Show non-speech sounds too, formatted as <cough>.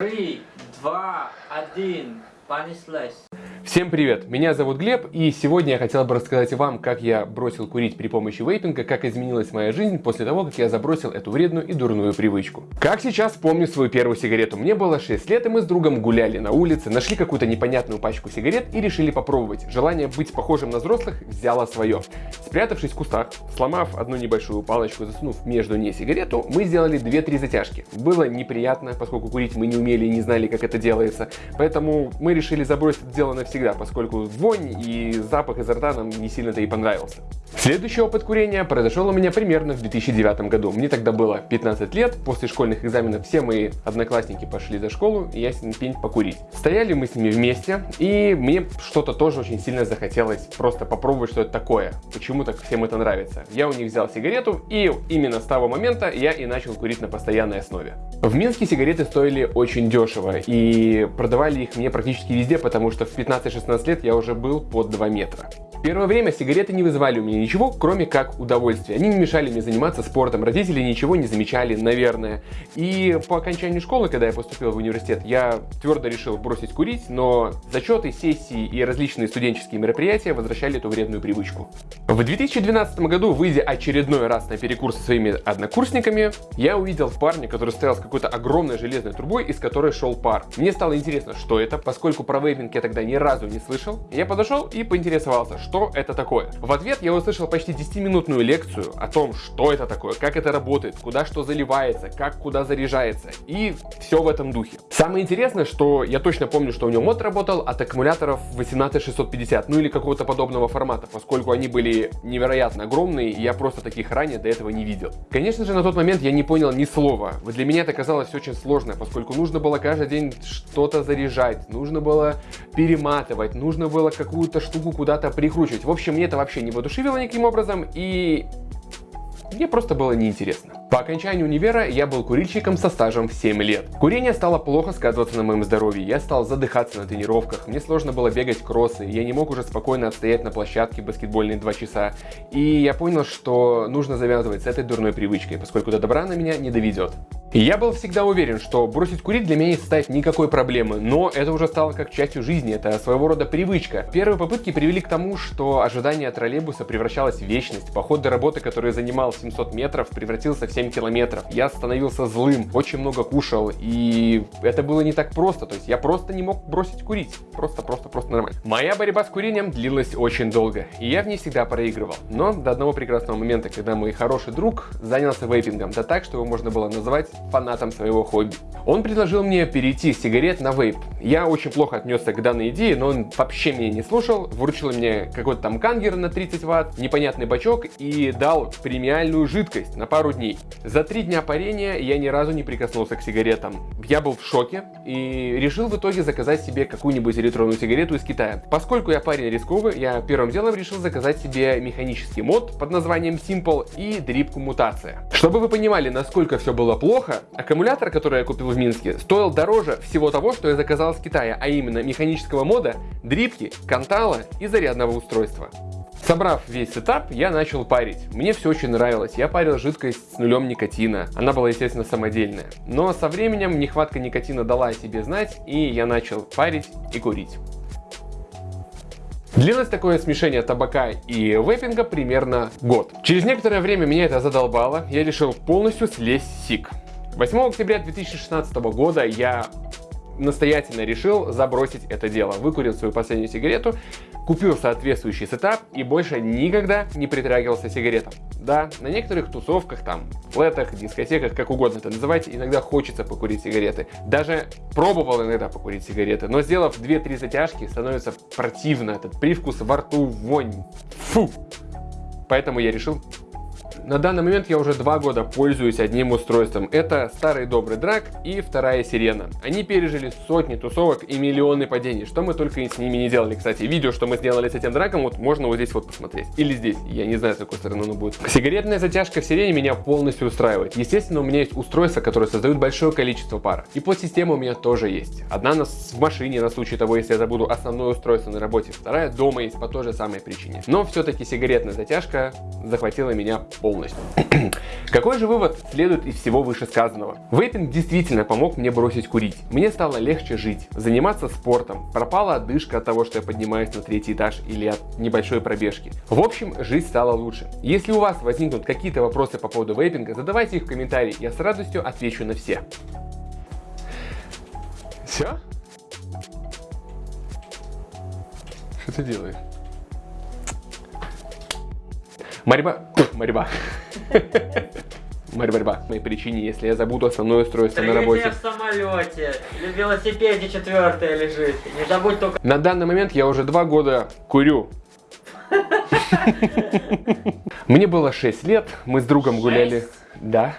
Три, два, один, понеслась. Всем привет, меня зовут Глеб, и сегодня я хотел бы рассказать вам, как я бросил курить при помощи вейпинга, как изменилась моя жизнь после того, как я забросил эту вредную и дурную привычку. Как сейчас помню свою первую сигарету. Мне было 6 лет, и мы с другом гуляли на улице, нашли какую-то непонятную пачку сигарет и решили попробовать. Желание быть похожим на взрослых взяло свое. Спрятавшись в кустах, сломав одну небольшую палочку, засунув между ней сигарету, мы сделали 2-3 затяжки. Было неприятно, поскольку курить мы не умели и не знали, как это делается, поэтому мы решили забросить дело навсегда, поскольку вонь и запах изо рта нам не сильно-то и понравился. Следующий опыт курения произошел у меня примерно в 2009 году. Мне тогда было 15 лет, после школьных экзаменов все мои одноклассники пошли за школу, и я с ним пень покурить. Стояли мы с ними вместе, и мне что-то тоже очень сильно захотелось просто попробовать, что это такое, почему так всем это нравится. Я у них взял сигарету, и именно с того момента я и начал курить на постоянной основе. В Минске сигареты стоили очень дешево, и продавали их мне практически везде, потому что в 15-16 лет я уже был под 2 метра. Первое время сигареты не вызывали у меня ничего, кроме как удовольствия. Они не мешали мне заниматься спортом, родители ничего не замечали, наверное. И по окончанию школы, когда я поступил в университет, я твердо решил бросить курить, но зачеты, сессии и различные студенческие мероприятия возвращали эту вредную привычку. В 2012 году, выйдя очередной раз на перекур со своими однокурсниками, я увидел парня, который стоял с какой-то огромной железной трубой, из которой шел пар. Мне стало интересно, что это, поскольку про вейпинг я тогда ни разу не слышал. Я подошел и поинтересовался, что это такое. В ответ я услышал почти 10-минутную лекцию о том, что это такое, как это работает, куда что заливается, как куда заряжается и все в этом духе. Самое интересное, что я точно помню, что у него мод работал от аккумуляторов 18650, ну или какого-то подобного формата, поскольку они были невероятно огромные, и я просто таких ранее до этого не видел. Конечно же, на тот момент я не понял ни слова. Для меня это казалось очень сложно, поскольку нужно было каждый день что-то заряжать, нужно было перематывать, нужно было какую-то штуку куда-то прикрутить прикручивать. В общем, мне это вообще не воодушевило никаким образом, и мне просто было неинтересно. По окончанию универа я был курильщиком со стажем в 7 лет. Курение стало плохо сказываться на моем здоровье, я стал задыхаться на тренировках, мне сложно было бегать кроссы, я не мог уже спокойно отстоять на площадке баскетбольные 2 часа. И я понял, что нужно завязывать с этой дурной привычкой, поскольку до добра на меня не доведет. Я был всегда уверен, что бросить курить для меня не составит никакой проблемы, но это уже стало как частью жизни, это своего рода привычка. Первые попытки привели к тому, что ожидание троллейбуса превращалось в вечность, поход до работы, который занимал 700 метров, превратился в 7 километров. Я становился злым, очень много кушал, и это было не так просто, то есть я просто не мог бросить курить, просто, просто, просто нормально. Моя борьба с курением длилась очень долго, и я в ней всегда проигрывал. Но до одного прекрасного момента, когда мой хороший друг занялся вейпингом, да так, что его можно было называть фанатом своего хобби. Он предложил мне перейти с сигарет на вейп. Я очень плохо отнесся к данной идее, но он вообще меня не слушал, вручил мне какой-то там кангер на 30 ватт, непонятный бачок и дал премиальную жидкость на пару дней. За три дня парения я ни разу не прикоснулся к сигаретам. Я был в шоке и решил в итоге заказать себе какую-нибудь электронную сигарету из Китая. Поскольку я парень рисковый, я первым делом решил заказать себе механический мод под названием Simple и дрипку мутация. Чтобы вы понимали, насколько все было плохо, аккумулятор, который я купил в Минске, стоил дороже всего того, что я заказал с Китая, а именно механического мода, дрипки, кантала и зарядного устройства. Собрав весь сетап, я начал парить. Мне все очень нравилось. Я парил жидкость с нулем никотина. Она была, естественно, самодельная. Но со временем нехватка никотина дала о себе знать, и я начал парить и курить. Длилось такое смешение табака и вейпинга примерно год. Через некоторое время меня это задолбало, я решил полностью слезть сик. 8 октября 2016 года я настоятельно решил забросить это дело. Выкурил свою последнюю сигарету, купил соответствующий сетап и больше никогда не притрагивался сигаретам. Да, на некоторых тусовках, там, флетах, дискотеках, как угодно это называйте, иногда хочется покурить сигареты. Даже пробовал иногда покурить сигареты, но сделав 2-3 затяжки, становится противно этот привкус во рту, вонь. Фу! Поэтому я решил на данный момент я уже два года пользуюсь одним устройством. Это старый добрый драк и вторая сирена. Они пережили сотни тусовок и миллионы падений, что мы только с ними не делали. Кстати, видео, что мы сделали с этим драком, вот можно вот здесь вот посмотреть. Или здесь, я не знаю, с какой стороны оно будет. Сигаретная затяжка в сирене меня полностью устраивает. Естественно, у меня есть устройства, которые создают большое количество пара. И подсистема у меня тоже есть. Одна нас в машине на случай того, если я забуду основное устройство на работе. Вторая дома есть по той же самой причине. Но все-таки сигаретная затяжка захватила меня полностью полностью. <clears throat> Какой же вывод следует из всего вышесказанного? Вейпинг действительно помог мне бросить курить. Мне стало легче жить, заниматься спортом, пропала одышка от того, что я поднимаюсь на третий этаж или от небольшой пробежки. В общем, жизнь стала лучше. Если у вас возникнут какие-то вопросы по поводу вейпинга, задавайте их в комментарии, я с радостью отвечу на все. Все? Что ты делаешь? Борьба. Борьба. Борьба. Моей причине, если я забуду основное устройство на работе. В самолете. В велосипеде четвертая лежит. Не забудь только... На данный момент я уже два года курю. <laughs> Мне было 6 лет, мы с другом гуляли. Да.